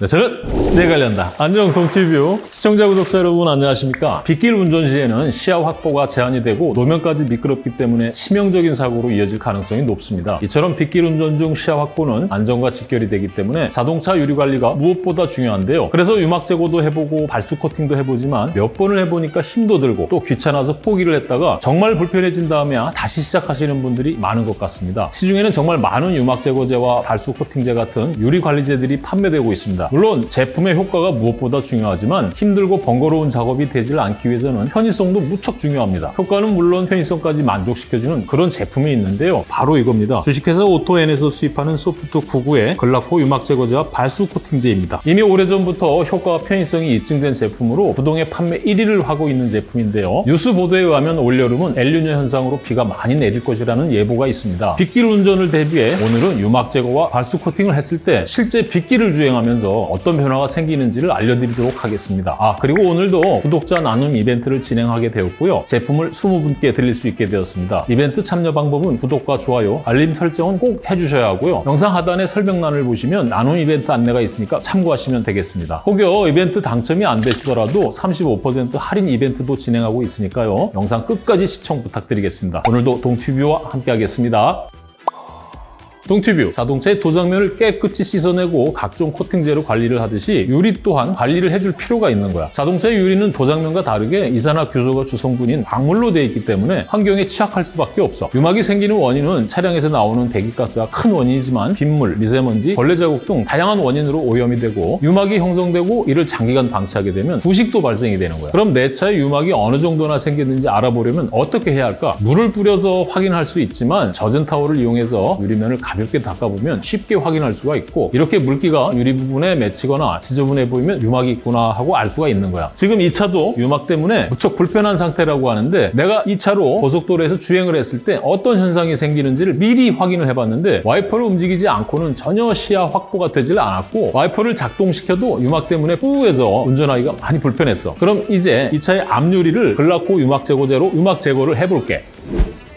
네, 저는 내 관련다. 안녕 동티뷰 시청자 구독자 여러분 안녕하십니까? 빗길 운전 시에는 시야 확보가 제한이 되고 노면까지 미끄럽기 때문에 치명적인 사고로 이어질 가능성이 높습니다. 이처럼 빗길 운전 중 시야 확보는 안전과 직결이 되기 때문에 자동차 유리 관리가 무엇보다 중요한데요. 그래서 유막 제거도 해보고 발수 코팅도 해보지만 몇 번을 해보니까 힘도 들고 또 귀찮아서 포기를 했다가 정말 불편해진 다음에야 다시 시작하시는 분들이 많은 것 같습니다. 시중에는 정말 많은 유막 제거제와 발수 코팅제 같은 유리 관리제들이 판매되고 있습니다. 물론 제품의 효과가 무엇보다 중요하지만 힘들고 번거로운 작업이 되질 않기 위해서는 편의성도 무척 중요합니다. 효과는 물론 편의성까지 만족시켜주는 그런 제품이 있는데요. 바로 이겁니다. 주식회사 오토엔에서 수입하는 소프트 99의 글라코 유막 제거제와 발수 코팅제입니다. 이미 오래전부터 효과와 편의성이 입증된 제품으로 부동의 판매 1위를 하고 있는 제품인데요. 뉴스 보도에 의하면 올여름은 엘니뇨 현상으로 비가 많이 내릴 것이라는 예보가 있습니다. 빗길 운전을 대비해 오늘은 유막 제거와 발수 코팅을 했을 때 실제 빗길을 주행하면서 어떤 변화가 생기는지를 알려드리도록 하겠습니다. 아 그리고 오늘도 구독자 나눔 이벤트를 진행하게 되었고요. 제품을 20분께 드릴 수 있게 되었습니다. 이벤트 참여 방법은 구독과 좋아요, 알림 설정은 꼭 해주셔야 하고요. 영상 하단의 설명란을 보시면 나눔 이벤트 안내가 있으니까 참고하시면 되겠습니다. 혹여 이벤트 당첨이 안 되시더라도 35% 할인 이벤트도 진행하고 있으니까요. 영상 끝까지 시청 부탁드리겠습니다. 오늘도 동튜브와 함께 하겠습니다. 동튜브 자동차의 도장면을 깨끗이 씻어내고 각종 코팅제로 관리를 하듯이 유리 또한 관리를 해줄 필요가 있는 거야. 자동차의 유리는 도장면과 다르게 이산화규소가 주성분인 광물로 되어 있기 때문에 환경에 취약할 수밖에 없어. 유막이 생기는 원인은 차량에서 나오는 배기가스가 큰 원인이지만 빗물, 미세먼지, 벌레 자국 등 다양한 원인으로 오염이 되고 유막이 형성되고 이를 장기간 방치하게 되면 부식도 발생이 되는 거야. 그럼 내 차에 유막이 어느 정도나 생겼는지 알아보려면 어떻게 해야 할까? 물을 뿌려서 확인할 수 있지만 젖은 타월을 이용해서 유리면을 가 볍게 닦아보면 쉽게 확인할 수가 있고 이렇게 물기가 유리 부분에 맺히거나 지저분해 보이면 유막이 있구나 하고 알 수가 있는 거야. 지금 이 차도 유막 때문에 무척 불편한 상태라고 하는데 내가 이 차로 고속도로에서 주행을 했을 때 어떤 현상이 생기는지를 미리 확인을 해봤는데 와이퍼를 움직이지 않고는 전혀 시야 확보가 되질 않았고 와이퍼를 작동시켜도 유막 때문에 뿌예서 운전하기가 많이 불편했어. 그럼 이제 이 차의 앞유리를 글라코 유막 제거제로 유막 제거를 해볼게.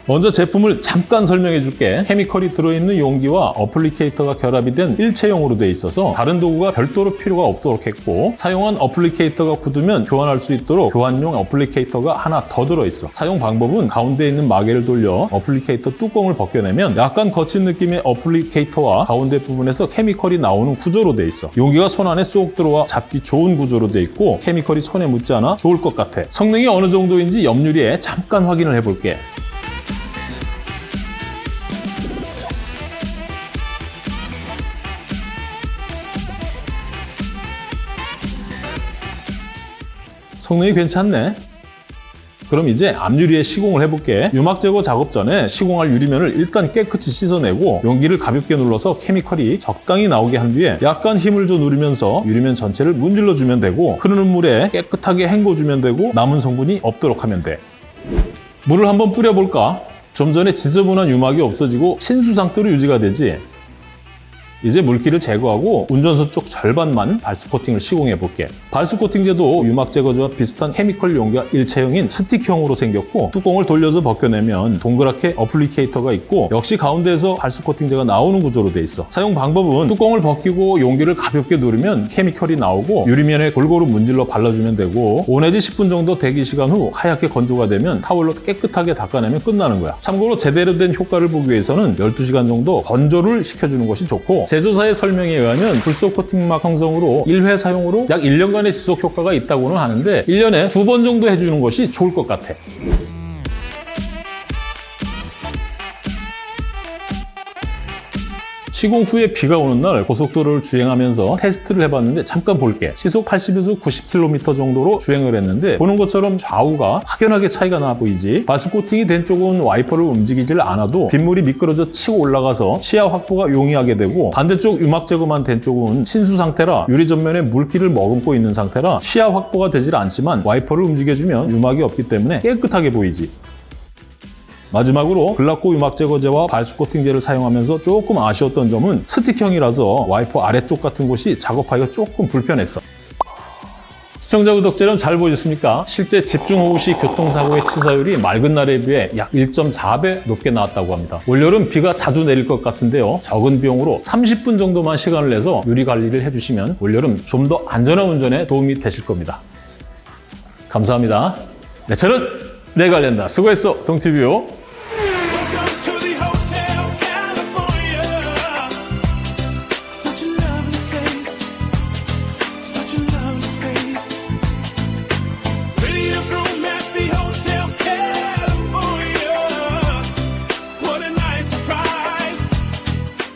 먼저 제품을 잠깐 설명해 줄게. chemical이 들어있는 용기와 applicator가 결합이 된 일체형으로 되어 있어서 다른 도구가 별도로 필요가 없도록 했고 사용한 applicator가 굳으면 교환할 수 있도록 교환용 applicator가 하나 더 들어있어. 사용 방법은 가운데 있는 마개를 돌려 applicator 뚜껑을 벗겨내면 약간 거친 느낌의 applicator와 가운데 부분에서 케미컬이 나오는 구조로 되어 있어. 용기가 손 안에 쏙 들어와 잡기 좋은 구조로 되어 있고 케미컬이 손에 묻지 않아 좋을 것 같아. 성능이 어느 정도인지 옆유리에 잠깐 확인을 해볼게. 성능이 괜찮네. 그럼 이제 앞유리에 시공을 해볼게. 유막 제거 작업 전에 시공할 유리면을 일단 깨끗이 씻어내고 용기를 가볍게 눌러서 케미컬이 적당히 나오게 한 뒤에 약간 힘을 줘 누르면서 유리면 전체를 문질러주면 되고 흐르는 물에 깨끗하게 헹궈주면 되고 남은 성분이 없도록 하면 돼. 물을 한번 뿌려볼까? 좀 전에 지저분한 유막이 없어지고 친수 상태로 유지가 되지. 이제 물기를 제거하고 운전석 쪽 절반만 발수 코팅을 시공해 볼게. 발수 코팅제도 유막 제거제와 비슷한 chemical 용기가 일체형인 스틱형으로 생겼고 뚜껑을 돌려서 벗겨내면 동그랗게 applicator가 있고 역시 가운데에서 발수 코팅제가 나오는 구조로 돼 있어. 사용 방법은 뚜껑을 벗기고 용기를 가볍게 누르면 chemical이 나오고 유리면에 골고루 문질러 발라주면 되고 5 내지 10분 정도 대기 시간 후 하얗게 건조가 되면 타월로 깨끗하게 닦아내면 끝나는 거야. 참고로 제대로 된 효과를 보기 위해서는 12시간 정도 건조를 시켜주는 것이 좋고 제조사의 설명에 의하면 불소 코팅막 형성으로 1회 사용으로 약 1년간의 지속 효과가 있다고는 하는데 1년에 두 번 정도 해주는 것이 좋을 것 같아. 시공 후에 비가 오는 날 고속도로를 주행하면서 테스트를 해봤는데 잠깐 볼게. 시속 80에서 90km 정도로 주행을 했는데 보는 것처럼 좌우가 확연하게 차이가 나 보이지. 발수 코팅이 된 쪽은 와이퍼를 움직이질 않아도 빗물이 미끄러져 치고 올라가서 시야 확보가 용이하게 되고 반대쪽 유막 제거만 된 쪽은 친수 상태라 유리 전면에 물기를 머금고 있는 상태라 시야 확보가 되질 않지만 와이퍼를 움직여주면 유막이 없기 때문에 깨끗하게 보이지. 마지막으로 글라코 유막 제거제와 발수 코팅제를 사용하면서 조금 아쉬웠던 점은 스틱형이라서 와이퍼 아래쪽 같은 곳이 작업하기가 조금 불편했어. 시청자 구독자 여러분 잘 보셨습니까? 실제 집중호우 시 교통사고의 치사율이 맑은 날에 비해 약 1.4배 높게 나왔다고 합니다. 올여름 비가 자주 내릴 것 같은데요. 적은 비용으로 30분 정도만 시간을 내서 유리 관리를 해주시면 올여름 좀 더 안전한 운전에 도움이 되실 겁니다. 감사합니다. 내 차는 내가 관련다. 수고했어, 동티뷰.